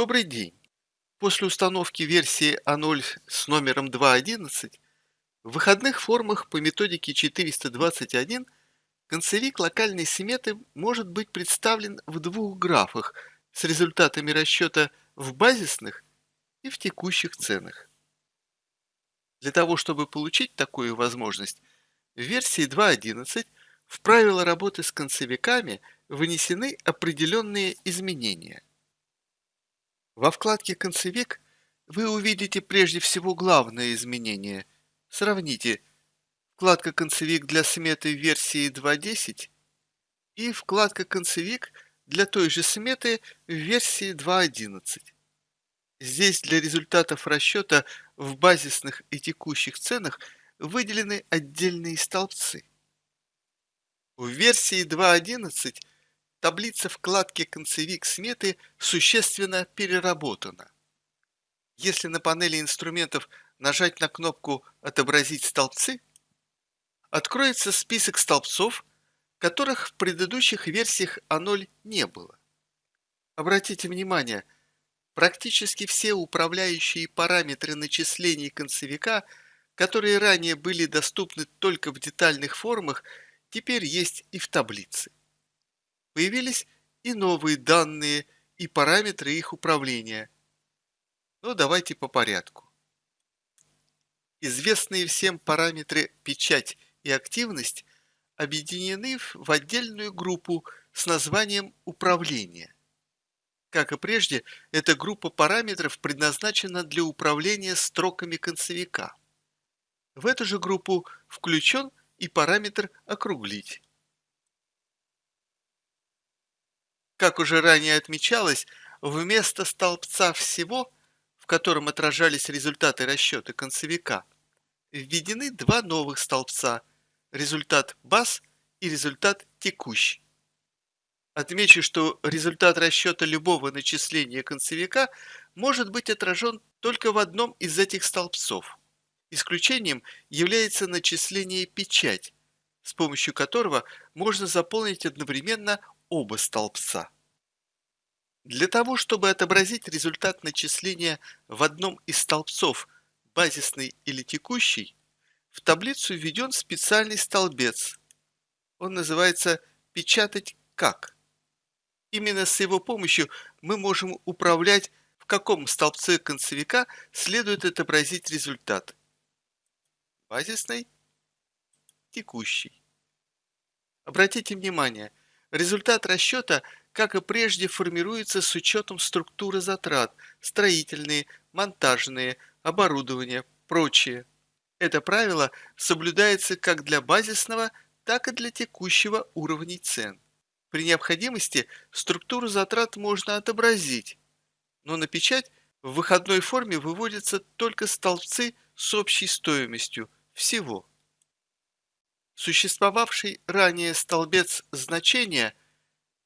Добрый день! После установки версии А0 с номером 2.11 в выходных формах по методике 421 концевик локальной сметы может быть представлен в двух графах с результатами расчета в базисных и в текущих ценах. Для того, чтобы получить такую возможность, в версии 2.11 в правила работы с концевиками внесены определенные изменения – во вкладке «Концевик» вы увидите прежде всего главное изменение. Сравните вкладка «Концевик» для сметы версии 2.10 и вкладка «Концевик» для той же сметы в версии 2.11. Здесь для результатов расчета в базисных и текущих ценах выделены отдельные столбцы. В версии 2.11 таблица вкладки «Концевик сметы» существенно переработана. Если на панели инструментов нажать на кнопку «Отобразить столбцы», откроется список столбцов, которых в предыдущих версиях А0 не было. Обратите внимание, практически все управляющие параметры начислений концевика, которые ранее были доступны только в детальных формах, теперь есть и в таблице. Появились и новые данные, и параметры их управления. Но давайте по порядку. Известные всем параметры печать и активность объединены в отдельную группу с названием «Управление». Как и прежде, эта группа параметров предназначена для управления строками концевика. В эту же группу включен и параметр «Округлить». Как уже ранее отмечалось, вместо столбца «Всего», в котором отражались результаты расчета концевика, введены два новых столбца – результат баз и результат текущий. Отмечу, что результат расчета любого начисления концевика может быть отражен только в одном из этих столбцов. Исключением является начисление печать, с помощью которого можно заполнить одновременно оба столбца. Для того, чтобы отобразить результат начисления в одном из столбцов, базисный или текущий, в таблицу введен специальный столбец. Он называется «Печатать как». Именно с его помощью мы можем управлять, в каком столбце концевика следует отобразить результат. Базисный, текущий. Обратите внимание, Результат расчета, как и прежде, формируется с учетом структуры затрат, строительные, монтажные, оборудование, прочее. Это правило соблюдается как для базисного, так и для текущего уровней цен. При необходимости структуру затрат можно отобразить, но на печать в выходной форме выводятся только столбцы с общей стоимостью всего. Существовавший ранее столбец значения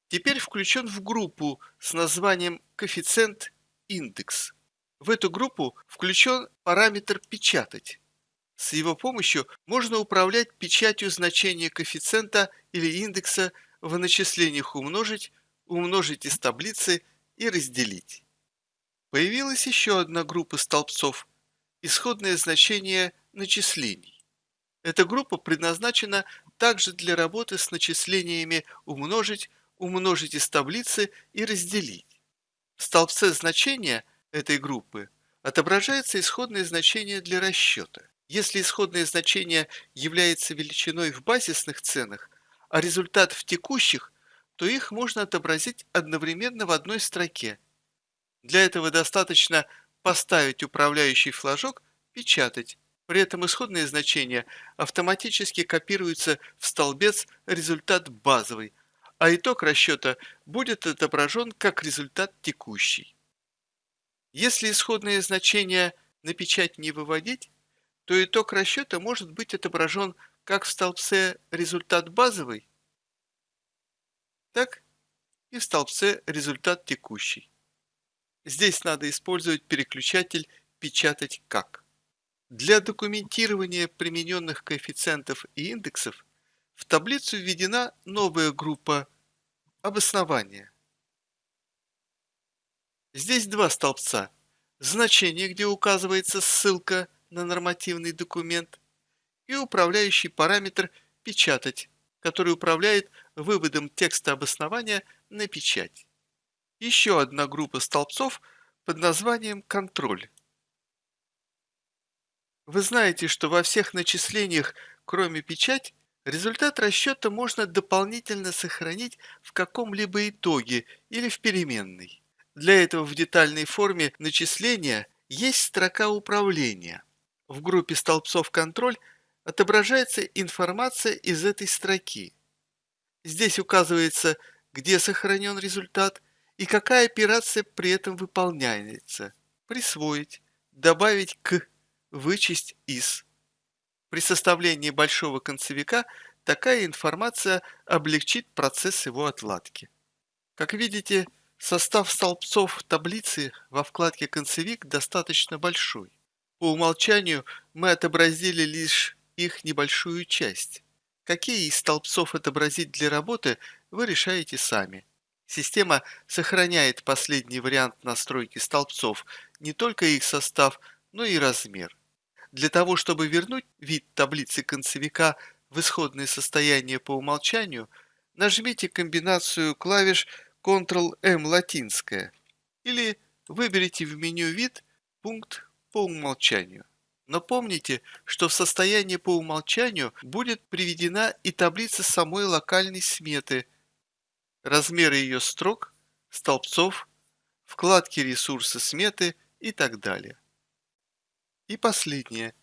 теперь включен в группу с названием коэффициент индекс. В эту группу включен параметр «печатать». С его помощью можно управлять печатью значения коэффициента или индекса в начислениях умножить, умножить из таблицы и разделить. Появилась еще одна группа столбцов – исходное значение начислений. Эта группа предназначена также для работы с начислениями умножить, умножить из таблицы и разделить. В столбце значения этой группы отображается исходное значение для расчета. Если исходное значение является величиной в базисных ценах, а результат в текущих, то их можно отобразить одновременно в одной строке. Для этого достаточно поставить управляющий флажок «Печатать» При этом исходные значения автоматически копируются в столбец результат базовый, а итог расчета будет отображен как результат текущий. Если исходные значения на печать не выводить, то итог расчета может быть отображен как в столбце результат базовый, так и в столбце результат текущий. Здесь надо использовать переключатель «Печатать как». Для документирования примененных коэффициентов и индексов в таблицу введена новая группа обоснования. Здесь два столбца. Значение, где указывается ссылка на нормативный документ, и управляющий параметр «Печатать», который управляет выводом текста обоснования на печать. Еще одна группа столбцов под названием «Контроль». Вы знаете, что во всех начислениях, кроме печать, результат расчета можно дополнительно сохранить в каком-либо итоге или в переменной. Для этого в детальной форме начисления есть строка управления. В группе столбцов «Контроль» отображается информация из этой строки. Здесь указывается, где сохранен результат и какая операция при этом выполняется. Присвоить, добавить к, вычесть из. При составлении большого концевика такая информация облегчит процесс его отладки. Как видите, состав столбцов таблицы во вкладке «Концевик» достаточно большой. По умолчанию мы отобразили лишь их небольшую часть. Какие из столбцов отобразить для работы, вы решаете сами. Система сохраняет последний вариант настройки столбцов, не только их состав, но и размер. Для того, чтобы вернуть вид таблицы концевика в исходное состояние по умолчанию, нажмите комбинацию клавиш Ctrl-M латинская или выберите в меню «Вид» пункт по умолчанию. Но помните, что в состоянии по умолчанию будет приведена и таблица самой локальной сметы, размеры ее строк, столбцов, вкладки ресурсы сметы и так далее. И последнее.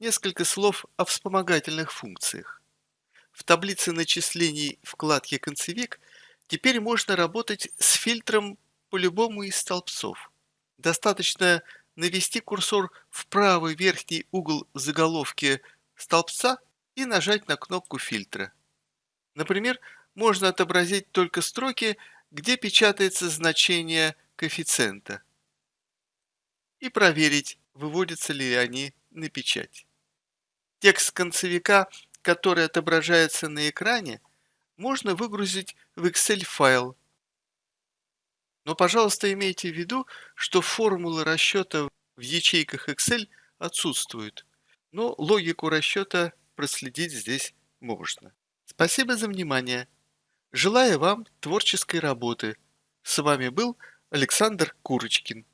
Несколько слов о вспомогательных функциях. В таблице начислений вкладки «Концевик» теперь можно работать с фильтром по любому из столбцов. Достаточно навести курсор в правый верхний угол заголовки столбца и нажать на кнопку фильтра. Например, можно отобразить только строки, где печатается значение коэффициента. И проверить, выводятся ли они на печать. Текст концевика, который отображается на экране, можно выгрузить в Excel файл но, пожалуйста, имейте в виду, что формулы расчета в ячейках Excel отсутствуют, но логику расчета проследить здесь можно. Спасибо за внимание. Желаю вам творческой работы. С вами был Александр Курочкин.